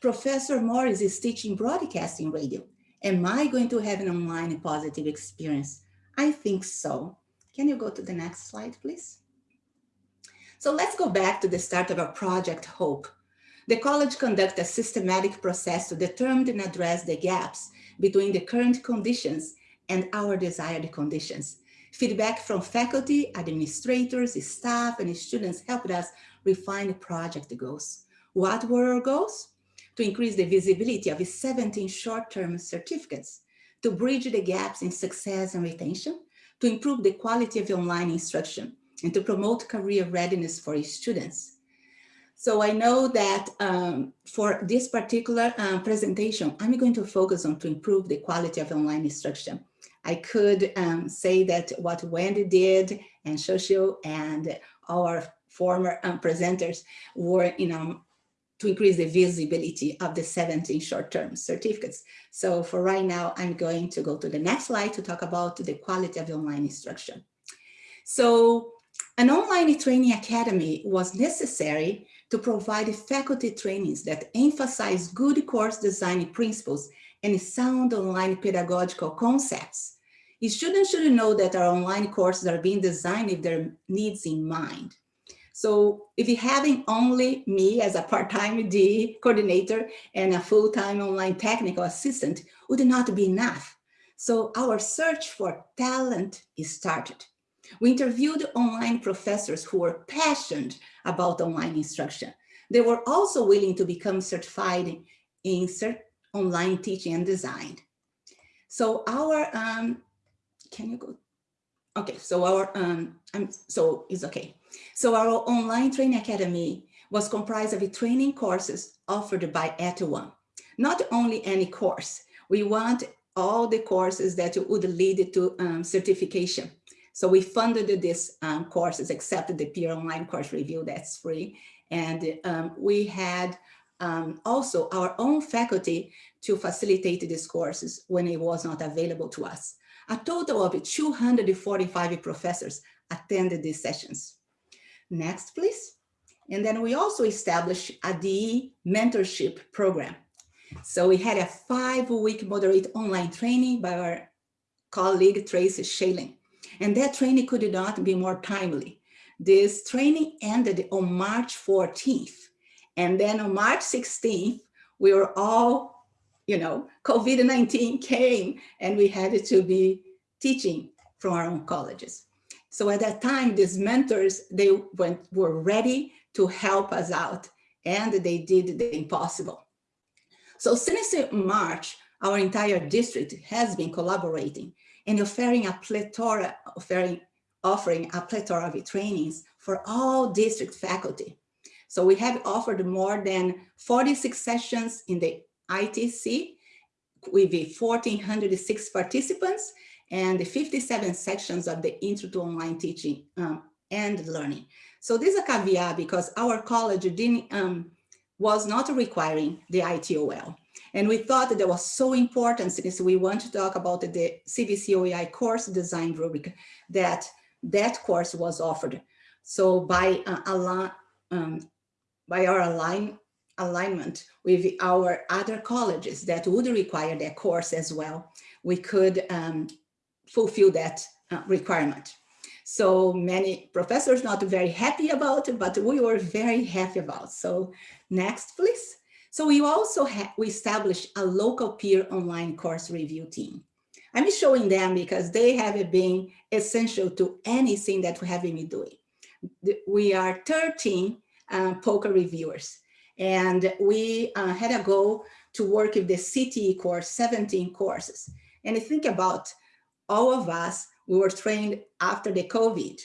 Professor Morris is teaching broadcasting radio. Am I going to have an online positive experience? I think so. Can you go to the next slide, please? So let's go back to the start of our project HOPE. The college conducted a systematic process to determine and address the gaps between the current conditions and our desired conditions. Feedback from faculty, administrators, staff, and students helped us refine the project goals. What were our goals? To increase the visibility of 17 short-term certificates, to bridge the gaps in success and retention, to improve the quality of online instruction, and to promote career readiness for students. So I know that um, for this particular uh, presentation, I'm going to focus on to improve the quality of online instruction. I could um, say that what Wendy did and Shoshio and our former um, presenters were, you know, to increase the visibility of the 17 short-term certificates. So for right now, I'm going to go to the next slide to talk about the quality of online instruction. So an online training academy was necessary to provide faculty trainings that emphasize good course design principles and sound online pedagogical concepts. Students should know that our online courses are being designed with their needs in mind. So if you're having only me as a part-time DE coordinator and a full-time online technical assistant would not be enough. So our search for talent is started. We interviewed online professors who were passionate about online instruction. They were also willing to become certified in online teaching and design. So our, um, can you go? Okay, so our, um, um, so it's okay. So our online training academy was comprised of training courses offered by @ONE. Not only any course, we want all the courses that would lead to um, certification. So we funded these um, courses, except the peer online course review that's free. And um, we had um, also our own faculty to facilitate these courses when it was not available to us. A total of 245 professors attended these sessions. Next, please. And then we also established a DE mentorship program. So we had a five-week moderate online training by our colleague Tracy Shalin. And that training could not be more timely. This training ended on March 14th. And then on March 16th, we were all, you know, COVID-19 came and we had to be teaching from our own colleges. So at that time, these mentors, they went, were ready to help us out and they did the impossible. So since March, our entire district has been collaborating and offering a plethora, offering, offering a plethora of trainings for all district faculty. So we have offered more than 46 sessions in the ITC with 1,406 participants and the 57 sections of the Intro to Online Teaching um, and Learning. So this is a caveat because our college didn't, um, was not requiring the ITOL. And we thought that that was so important since we want to talk about the CVC OEI course design rubric that that course was offered. So by uh, um, by our align, alignment with our other colleges that would require that course as well, we could um, fulfill that uh, requirement. So many professors not very happy about it, but we were very happy about. So next, please. So we also we established a local peer online course review team. I'm showing them because they have been essential to anything that we have been doing. We are 13 uh, POCR reviewers and we uh, had a goal to work with the CTE course, 17 courses. And I think about all of us, we were trained after the COVID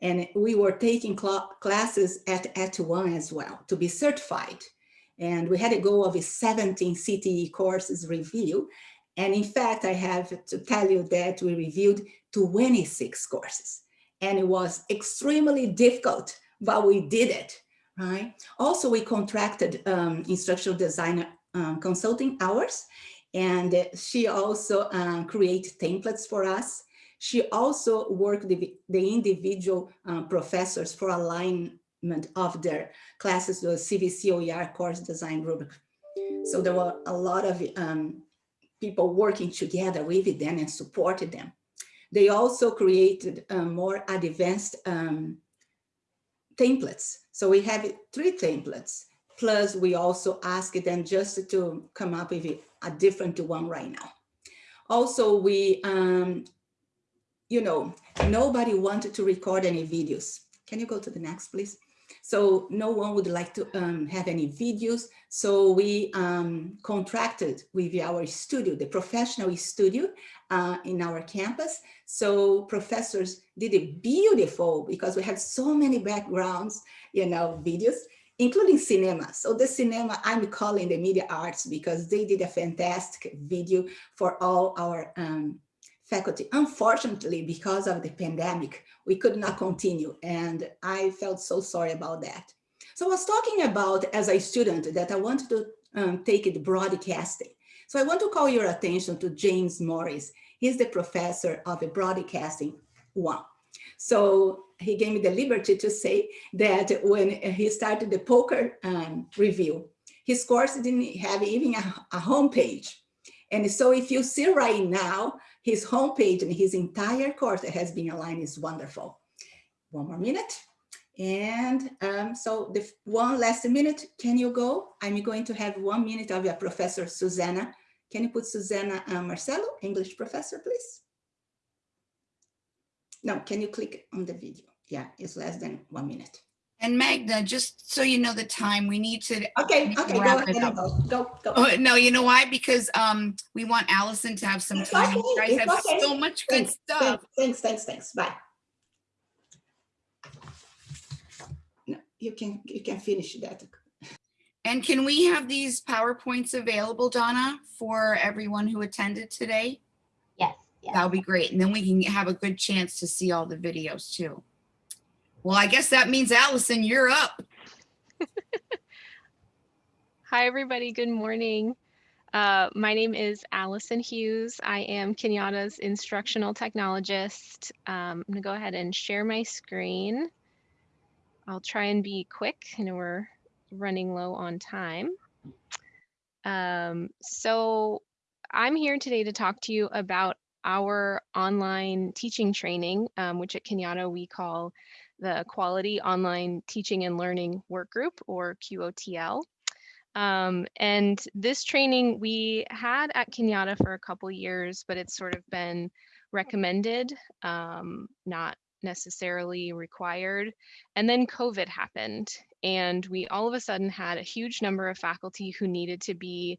and we were taking cla- classes at, at one as well to be certified. And we had a goal of 17 CTE courses review. And in fact, I have to tell you that we reviewed 26 courses and it was extremely difficult, but we did it, right? Also, we contracted um, instructional designer um, consulting hours and she also um, created templates for us. She also worked the, the individual um, professors for alignment of their classes, the CVC OER course design rubric. So there were a lot of um, people working together with them and supported them. They also created uh, more advanced um, templates. So we have three templates, plus we also asked them just to come up with a- a different one right now. Also, we, um, you know, nobody wanted to record any videos. Can you go to the next, please? So no one would like to um, have any videos. So we um, contracted with our studio, the professional studio uh, in our campus. So professors did it beautiful because we have so many backgrounds, you know, videos, including cinema. So the cinema, I'm calling the media arts because they did a fantastic video for all our um, faculty. Unfortunately, because of the pandemic, we could not continue. And I felt so sorry about that. So I was talking about as a student that I wanted to um, take it broadcasting. So I want to call your attention to James Morris. He's the professor of the broadcasting one. So he gave me the liberty to say that when he started the POCR um, review, his course didn't have even a, a homepage. And so if you see right now, his homepage and his entire course has been aligned is wonderful. One more minute. And um, so the one last minute, can you go? I'm going to have one minute of your professor, Susanna. Can you put Susanna uh, Marcelo, English professor, please? No, can you click on the video? Yeah, it's less than one minute. And Magda, just so you know the time, we need to, Okay, okay, go wrap it ahead, up. go, go, go. oh, no, you know why? Because um, we want Allison to have some It's time. You okay, guys it's have okay. so much good Thanks, stuff. thanks, Thanks, thanks, thanks, bye. No, you can, you can finish that. And can we have these PowerPoints available, Donna, for everyone who attended today? Yes, yes. That'll be great. And then we can have a good chance to see all the videos too. Well, I guess that means Allison, you're up. (laughs) Hi, everybody. Good morning. Uh, my name is Allison Hughes. I am Cañada's instructional technologist. Um, I'm going to go ahead and share my screen. I'll try and be quick. I know we're running low on time. Um, so I'm here today to talk to you about our online teaching training, um, which at Kenyatta we call the Quality Online Teaching and Learning Work Group or QOTL. Um, and this training we had at Cañada for a couple years, but it's sort of been recommended, um, not necessarily required. And then COVID happened, and we all of a sudden had a huge number of faculty who needed to be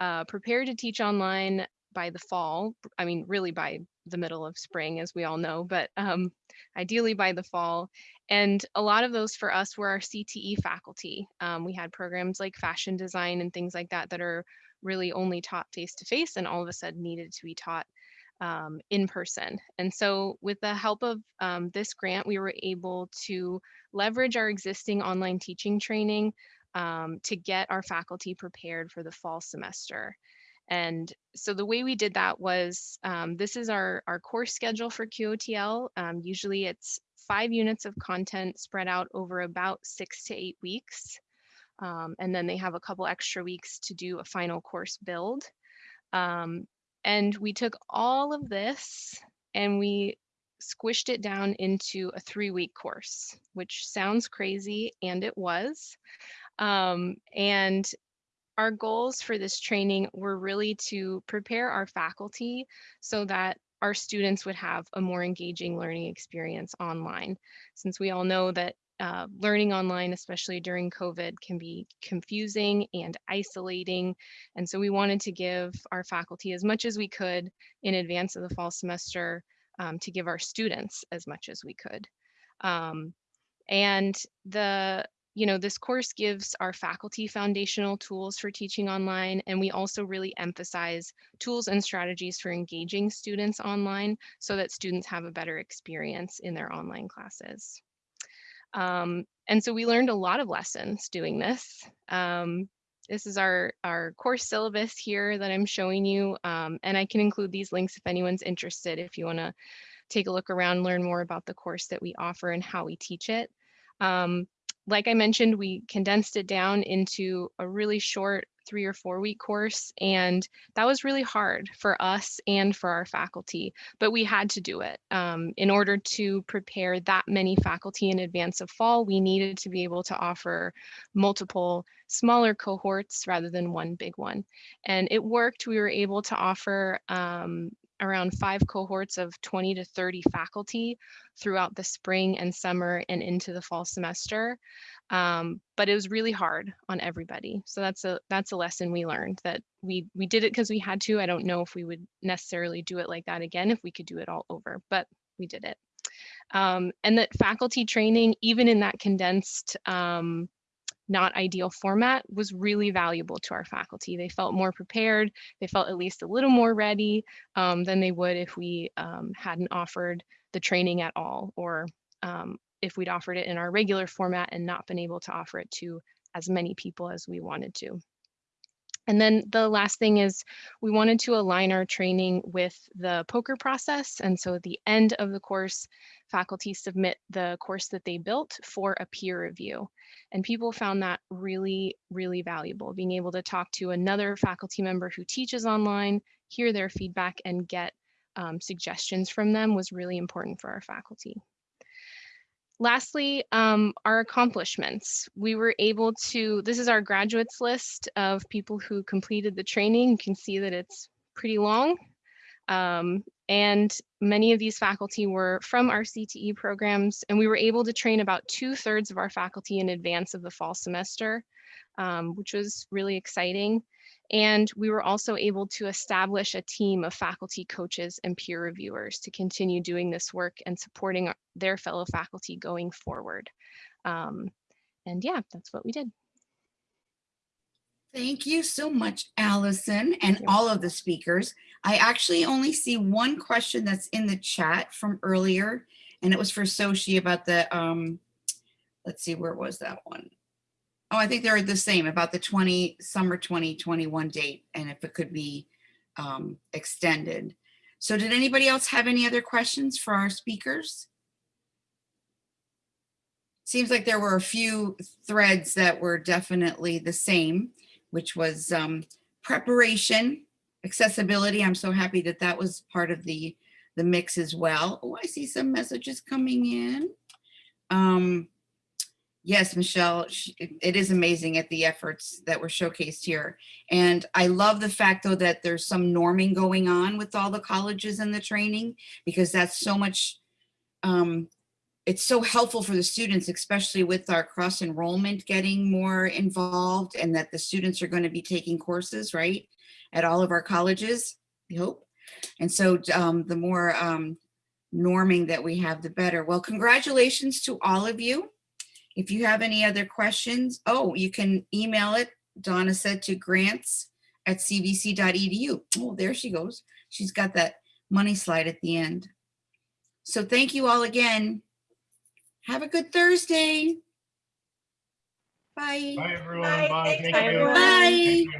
uh, prepared to teach online by the fall. I mean, really by the middle of spring, as we all know, but um, ideally by the fall. And a lot of those for us were our CTE faculty. Um, we had programs like fashion design and things like that that are really only taught face to face and all of a sudden needed to be taught um, in person. And so, with the help of um, this grant, we were able to leverage our existing online teaching training um, to get our faculty prepared for the fall semester. And so the way we did that was um, this is our, our course schedule for QOTL. Um, usually it's five units of content spread out over about six to eight weeks. Um, and then they have a couple extra weeks to do a final course build. Um, and we took all of this and we squished it down into a three week course, which sounds crazy, and it was. Um, and our goals for this training were really to prepare our faculty so that our students would have a more engaging learning experience online. Since we all know that uh, learning online, especially during COVID, can be confusing and isolating. And so we wanted to give our faculty as much as we could in advance of the fall semester um, to give our students as much as we could. Um, and the you know, this course gives our faculty foundational tools for teaching online, and we also really emphasize tools and strategies for engaging students online so that students have a better experience in their online classes. Um, and so we learned a lot of lessons doing this. Um, this is our, our course syllabus here that I'm showing you, um, and I can include these links if anyone's interested, if you wanna take a look around, learn more about the course that we offer and how we teach it. Um, like I mentioned, we condensed it down into a really short three or four week course. And that was really hard for us and for our faculty, but we had to do it. Um, in order to prepare that many faculty in advance of fall, we needed to be able to offer multiple smaller cohorts rather than one big one. And it worked. We were able to offer um, around five cohorts of 20 to 30 faculty throughout the spring and summer and into the fall semester. Um, but it was really hard on everybody. So that's a that's a lesson we learned that we we did it because we had to. I don't know if we would necessarily do it like that again if we could do it all over, but we did it. Um, and that faculty training, even in that condensed um, not ideal format was really valuable to our faculty. They felt more prepared. They felt at least a little more ready um, than they would if we um, hadn't offered the training at all or um, if we'd offered it in our regular format and not been able to offer it to as many people as we wanted to. And then the last thing is we wanted to align our training with the POCR process. And so at the end of the course, faculty submit the course that they built for a peer review. And people found that really, really valuable, being able to talk to another faculty member who teaches online, hear their feedback and get um, suggestions from them was really important for our faculty. Lastly, um, our accomplishments. We were able to, this is our graduates list of people who completed the training. You can see that it's pretty long. Um, and many of these faculty were from our CTE programs, and we were able to train about two thirds of our faculty in advance of the fall semester, um, which was really exciting. And we were also able to establish a team of faculty coaches and peer reviewers to continue doing this work and supporting their fellow faculty going forward. Um, and yeah, that's what we did. Thank you so much, Allison, and all of the speakers. I actually only see one question that's in the chat from earlier, and it was for Sochi about the, um, let's see, where was that one? Oh, I think they're the same about the 20 summer 2021 date and if it could be um, extended. So did anybody else have any other questions for our speakers? Seems like there were a few threads that were definitely the same, which was um, preparation, accessibility. I'm so happy that that was part of the, the mix as well. Oh, I see some messages coming in. Um, Yes, Michelle, it is amazing at the efforts that were showcased here. And I love the fact though that there's some norming going on with all the colleges and the training because that's so much, um, it's so helpful for the students, especially with our cross enrollment getting more involved and that the students are going to be taking courses, right, at all of our colleges, we hope. And so um, the more um, norming that we have, the better. Well, congratulations to all of you. If you have any other questions, oh, you can email it, Donna said, to grants at cvc.edu. Oh, there she goes. She's got that money slide at the end. So thank you all again. Have a good Thursday. Bye. Bye, everyone. Bye. Bye. Thanks, Thank everyone. Bye. Thank you.